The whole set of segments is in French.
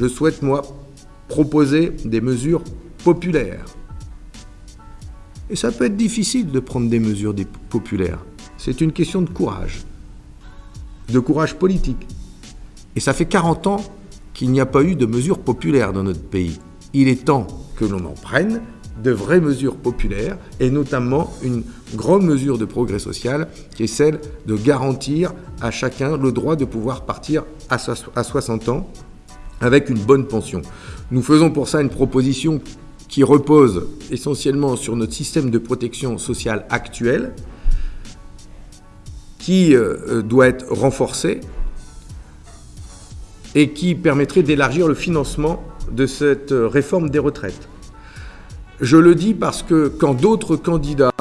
Je souhaite, moi, proposer des mesures populaires. Et ça peut être difficile de prendre des mesures populaires. C'est une question de courage, de courage politique. Et ça fait 40 ans qu'il n'y a pas eu de mesures populaires dans notre pays. Il est temps que l'on en prenne de vraies mesures populaires, et notamment une grande mesure de progrès social, qui est celle de garantir à chacun le droit de pouvoir partir à 60 ans avec une bonne pension. Nous faisons pour ça une proposition qui repose essentiellement sur notre système de protection sociale actuel, qui euh, doit être renforcé et qui permettrait d'élargir le financement de cette réforme des retraites. Je le dis parce que quand d'autres candidats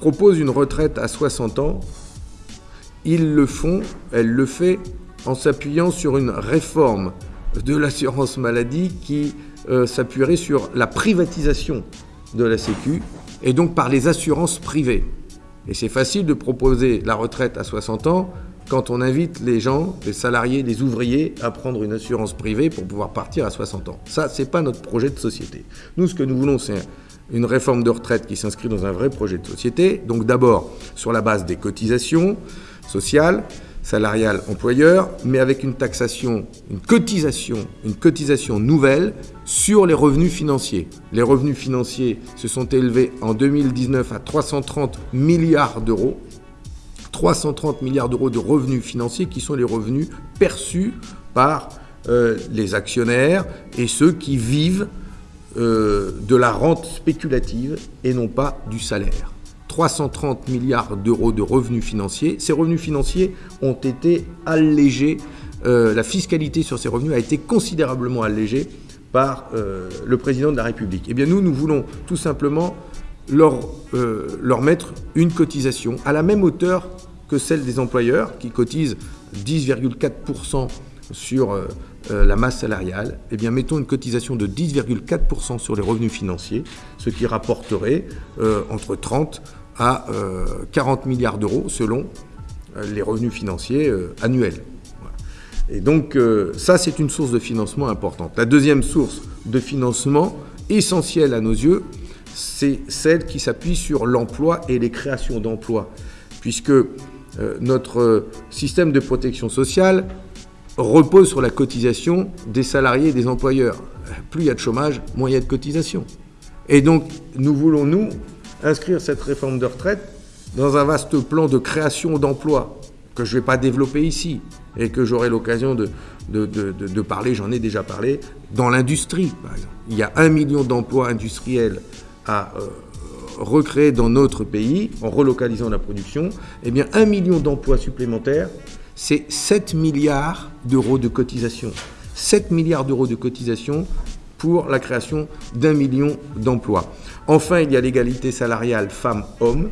proposent une retraite à 60 ans, ils le font, elle le fait en s'appuyant sur une réforme de l'assurance maladie qui euh, s'appuierait sur la privatisation de la Sécu et donc par les assurances privées. Et c'est facile de proposer la retraite à 60 ans quand on invite les gens, les salariés, les ouvriers à prendre une assurance privée pour pouvoir partir à 60 ans. Ça, c'est pas notre projet de société. Nous, ce que nous voulons, c'est une réforme de retraite qui s'inscrit dans un vrai projet de société. Donc d'abord sur la base des cotisations sociales, salariales, employeurs, mais avec une taxation, une cotisation, une cotisation nouvelle sur les revenus financiers. Les revenus financiers se sont élevés en 2019 à 330 milliards d'euros. 330 milliards d'euros de revenus financiers qui sont les revenus perçus par euh, les actionnaires et ceux qui vivent euh, de la rente spéculative et non pas du salaire. 330 milliards d'euros de revenus financiers. Ces revenus financiers ont été allégés, euh, la fiscalité sur ces revenus a été considérablement allégée par euh, le président de la République. Eh bien nous, nous voulons tout simplement leur, leur mettre une cotisation à la même hauteur que celle des employeurs qui cotisent 10,4% sur euh, la masse salariale, eh bien, mettons une cotisation de 10,4% sur les revenus financiers, ce qui rapporterait euh, entre 30 à 40 euh, milliards d'euros selon les revenus financiers annuels. Et donc, ça, c'est une source de financement importante. La deuxième source de financement essentielle à nos yeux, c'est celle qui s'appuie sur l'emploi et les créations d'emplois, puisque notre système de protection sociale repose sur la cotisation des salariés et des employeurs. Plus il y a de chômage, moins il y a de cotisation. Et donc, nous voulons, nous, inscrire cette réforme de retraite dans un vaste plan de création d'emplois que je ne vais pas développer ici et que j'aurai l'occasion de, parler, j'en ai déjà parlé, dans l'industrie. Il y a un million d'emplois industriels à euh, recréer dans notre pays en relocalisant la production. Eh bien, un million d'emplois supplémentaires c'est 7 milliards d'euros de cotisation. 7 milliards d'euros de cotisation pour la création d'un million d'emplois. Enfin, il y a l'égalité salariale femmes-hommes,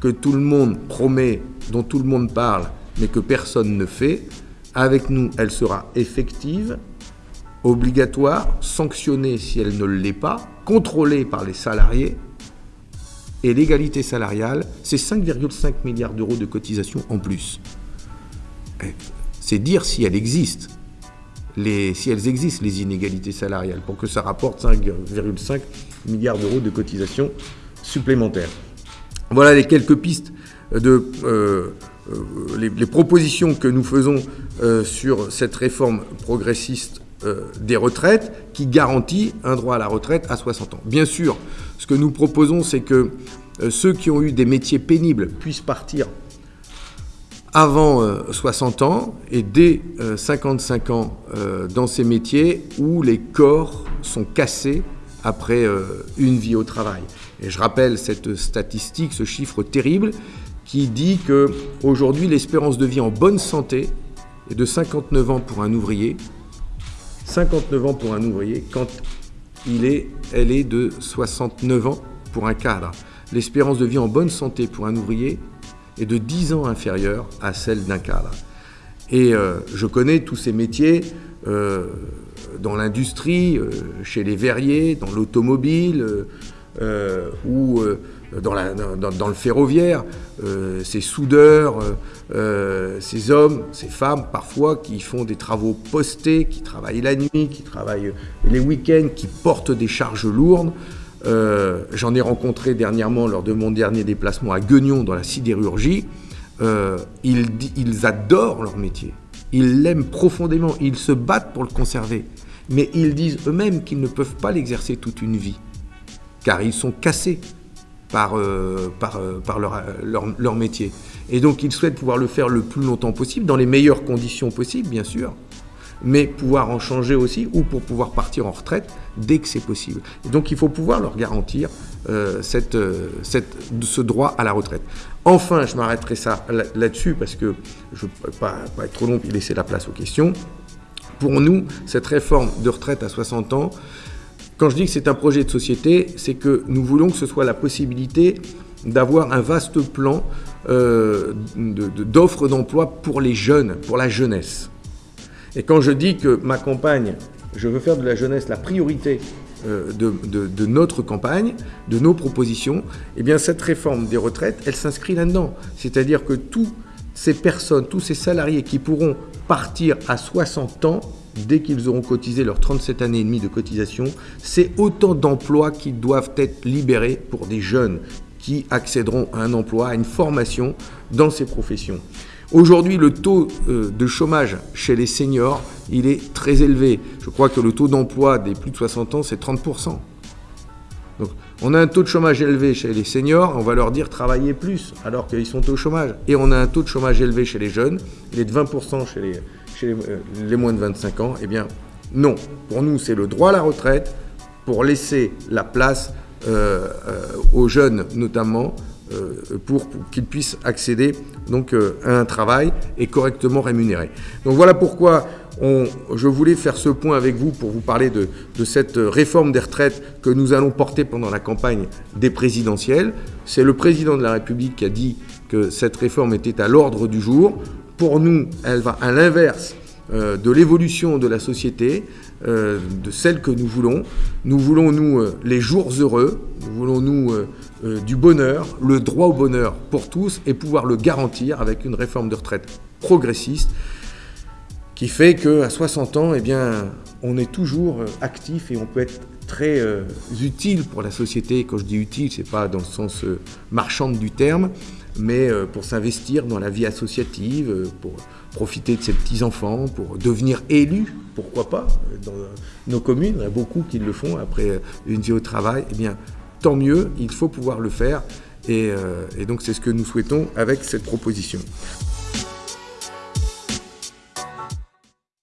que tout le monde promet, dont tout le monde parle, mais que personne ne fait. Avec nous, elle sera effective, obligatoire, sanctionnée si elle ne l'est pas, contrôlée par les salariés. Et l'égalité salariale, c'est 5,5 milliards d'euros de cotisation en plus c'est dire si elles existent. si elles existent, les inégalités salariales, pour que ça rapporte 5,5 milliards d'euros de cotisations supplémentaires. Voilà les quelques pistes de euh, euh, les, propositions que nous faisons euh, sur cette réforme progressiste des retraites qui garantit un droit à la retraite à 60 ans. Bien sûr, ce que nous proposons, c'est que ceux qui ont eu des métiers pénibles puissent partir avant 60 euh, ans et dès 55 euh, ans euh, dans ces métiers où les corps sont cassés après une vie au travail. Et je rappelle cette statistique, ce chiffre terrible qui dit que aujourd'hui l'espérance de vie en bonne santé est de 59 ans pour un ouvrier, 59 ans pour un ouvrier quand il est, elle est de 69 ans pour un cadre. L'espérance de vie en bonne santé pour un ouvrier est de 10 ans inférieure à celle d'un cadre. Et euh, je connais tous ces métiers euh, dans l'industrie, euh, chez les verriers, dans l'automobile, ou dans, le ferroviaire, ces soudeurs, ces hommes, ces femmes parfois qui font des travaux postés, qui travaillent la nuit, qui travaillent les week-ends, qui portent des charges lourdes. J'en ai rencontré dernièrement lors de mon dernier déplacement à Guignon dans la sidérurgie. ils, ils adorent leur métier. Ils l'aiment profondément, ils se battent pour le conserver. Mais ils disent eux-mêmes qu'ils ne peuvent pas l'exercer toute une vie, car ils sont cassés par, euh, euh, leur, leur, métier. Et donc ils souhaitent pouvoir le faire le plus longtemps possible, dans les meilleures conditions possibles, bien sûr, mais pouvoir en changer aussi, ou pour pouvoir partir en retraite dès que c'est possible. Donc il faut pouvoir leur garantir euh, cette, ce droit à la retraite. Enfin, je m'arrêterai là-dessus parce que je ne pas, pas, être trop long et laisser la place aux questions. Pour nous, cette réforme de retraite à 60 ans, quand je dis que c'est un projet de société, c'est que nous voulons que ce soit la possibilité d'avoir un vaste plan euh, d'offres d'emploi pour les jeunes, pour la jeunesse. Et quand je dis que ma campagne, je veux faire de la jeunesse la priorité euh, de, notre campagne, de nos propositions, eh bien cette réforme des retraites, elle s'inscrit là-dedans. C'est-à-dire que toutes ces personnes, tous ces salariés qui pourront partir à 60 ans, dès qu'ils auront cotisé leurs 37 années et demie de cotisation, c'est autant d'emplois qui doivent être libérés pour des jeunes qui accéderont à un emploi, à une formation dans ces professions. Aujourd'hui, le taux euh, de chômage chez les seniors, il est très élevé. Je crois que le taux d'emploi des plus de 60 ans, c'est 30%. Donc, on a un taux de chômage élevé chez les seniors, on va leur dire travailler plus, alors qu'ils sont au chômage. Et on a un taux de chômage élevé chez les jeunes, il est de 20% chez, euh, les, moins de 25 ans. Eh bien, non. Pour nous, c'est le droit à la retraite pour laisser la place euh, aux jeunes, notamment, euh, pour, qu'ils puissent accéder donc, euh, à un travail et correctement rémunéré. Donc voilà pourquoi je voulais faire ce point avec vous pour vous parler de, de, cette réforme des retraites que nous allons porter pendant la campagne des présidentielles. C'est le président de la République qui a dit que cette réforme était à l'ordre du jour. Pour nous, elle va à l'inverse de l'évolution de la société, euh, de celle que nous voulons. Nous voulons, nous, euh, les jours heureux, nous voulons, nous, du bonheur, le droit au bonheur pour tous et pouvoir le garantir avec une réforme de retraite progressiste qui fait qu'à 60 ans, eh bien, on est toujours actif et on peut être très utile pour la société. Quand je dis utile, c'est pas dans le sens marchand du terme, mais pour s'investir dans la vie associative, pour profiter de ses petits-enfants pour devenir élu, pourquoi pas, dans nos communes, il y a beaucoup qui le font après une vie au travail, eh bien, tant mieux, il faut pouvoir le faire, et, euh, et donc c'est ce que nous souhaitons avec cette proposition.